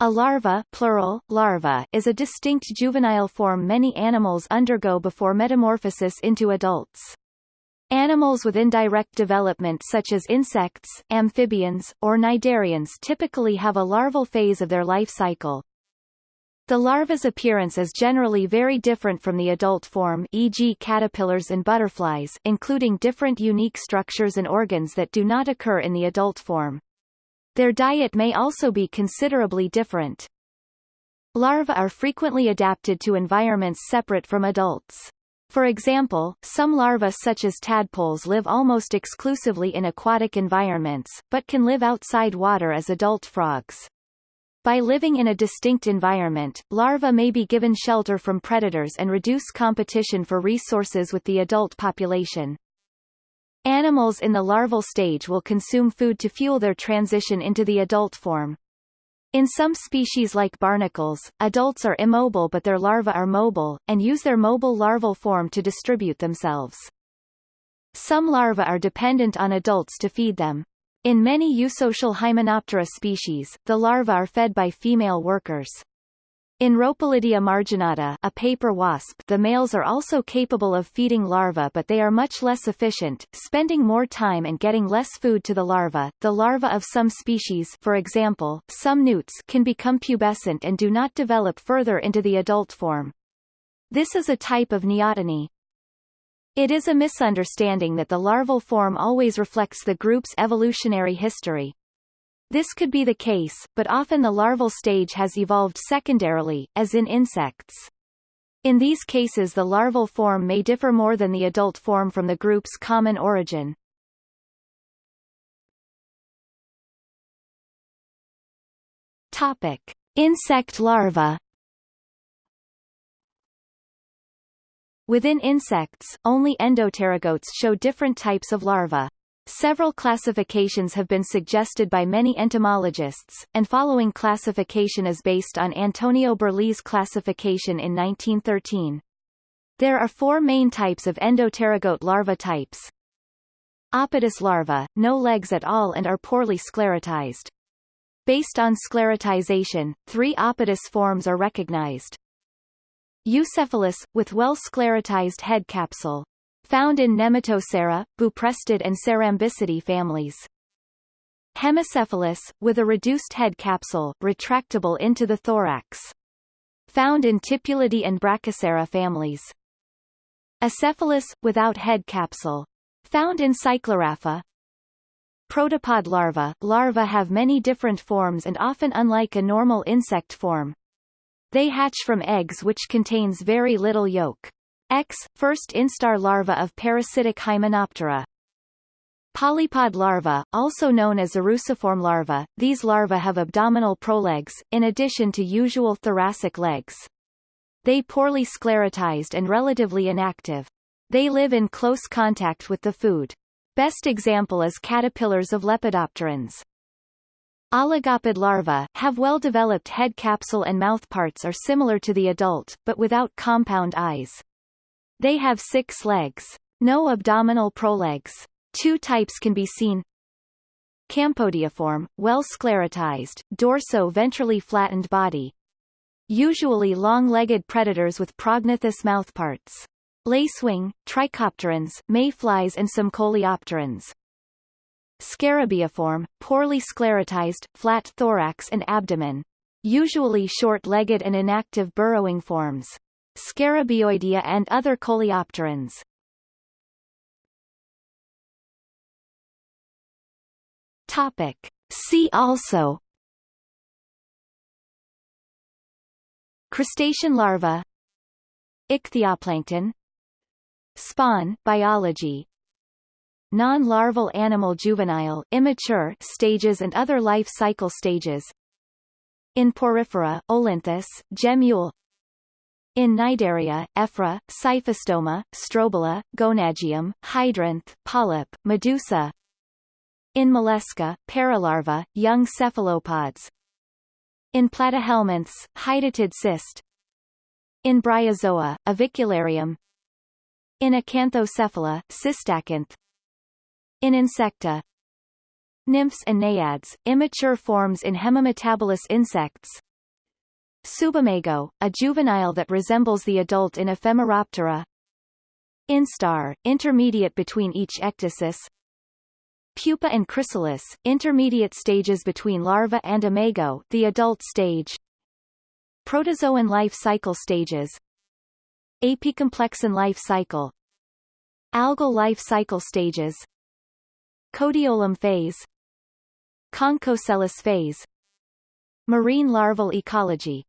A larva plural, larva, is a distinct juvenile form many animals undergo before metamorphosis into adults. Animals with indirect development such as insects, amphibians, or cnidarians typically have a larval phase of their life cycle. The larva's appearance is generally very different from the adult form e.g. caterpillars and butterflies including different unique structures and organs that do not occur in the adult form. Their diet may also be considerably different. Larvae are frequently adapted to environments separate from adults. For example, some larvae such as tadpoles live almost exclusively in aquatic environments, but can live outside water as adult frogs. By living in a distinct environment, larvae may be given shelter from predators and reduce competition for resources with the adult population. Animals in the larval stage will consume food to fuel their transition into the adult form. In some species like barnacles, adults are immobile but their larvae are mobile, and use their mobile larval form to distribute themselves. Some larvae are dependent on adults to feed them. In many eusocial Hymenoptera species, the larvae are fed by female workers. In Ropalidia marginata a paper wasp the males are also capable of feeding larvae but they are much less efficient, spending more time and getting less food to the larva. The larvae of some species for example, some newts can become pubescent and do not develop further into the adult form. This is a type of neoteny. It is a misunderstanding that the larval form always reflects the group's evolutionary history. This could be the case, but often the larval stage has evolved secondarily, as in insects. In these cases the larval form may differ more than the adult form from the group's common origin. Topic. Insect larvae Within insects, only endopterygotes show different types of larvae. Several classifications have been suggested by many entomologists, and following classification is based on Antonio Berlese classification in 1913. There are four main types of endopterygote larva types. Apodous larvae, no legs at all and are poorly sclerotized. Based on sclerotization, three Apodous forms are recognized. Eucephalous, with well-sclerotized head capsule, Found in Nematocera, Buprestid and Cerambycidae families. Hemicephalous, with a reduced head capsule, retractable into the thorax. Found in Tipulidae and Brachycera families. Acephalous, without head capsule. Found in Cyclorrhapha. Protopod larvae Larvae have many different forms and often unlike a normal insect form. They hatch from eggs which contains very little yolk. X, first instar larva of parasitic Hymenoptera. Polypod larvae, also known as eruciform larvae, these larvae have abdominal prolegs, in addition to usual thoracic legs. They poorly sclerotized and relatively inactive. They live in close contact with the food. Best example is caterpillars of lepidopterans. Oligopod larvae, have well-developed head capsule and mouthparts are similar to the adult, but without compound eyes. They have six legs. No abdominal prolegs. Two types can be seen. Campodeiform, well sclerotized, dorso-ventrally flattened body. Usually long-legged predators with prognathous mouthparts. Lacewing, trichopterans, mayflies and some coleopterans. Scarabaeiform, poorly sclerotized, flat thorax and abdomen. Usually short-legged and inactive burrowing forms. Scarabaeoidea and other coleopterans. Topic. See also. Crustacean larva. Ichthyoplankton. Spawn biology. Non-larval animal juvenile immature stages and other life cycle stages. In porifera, Olynthus, Gemmule in Cnidaria, Ephyra, Scyphistoma, Strobila, Gonangium, Hydranth, Polyp, Medusa. In Mollusca, Paralarva, young cephalopods. In Platyhelminths, Hydatid cyst. In Bryozoa, Avicularium. In Acanthocephala, Cystacanth. In Insecta, Nymphs and naiads, immature forms in hemimetabolous insects Subimago, a juvenile that resembles the adult in Ephemeroptera. Instar, intermediate between each ecdysis. Pupa and chrysalis, intermediate stages between larva and imago, the adult stage. Protozoan life cycle stages. Apicomplexan life cycle. Algal life cycle stages. Codiolum phase. Conchocelis phase. Marine larval ecology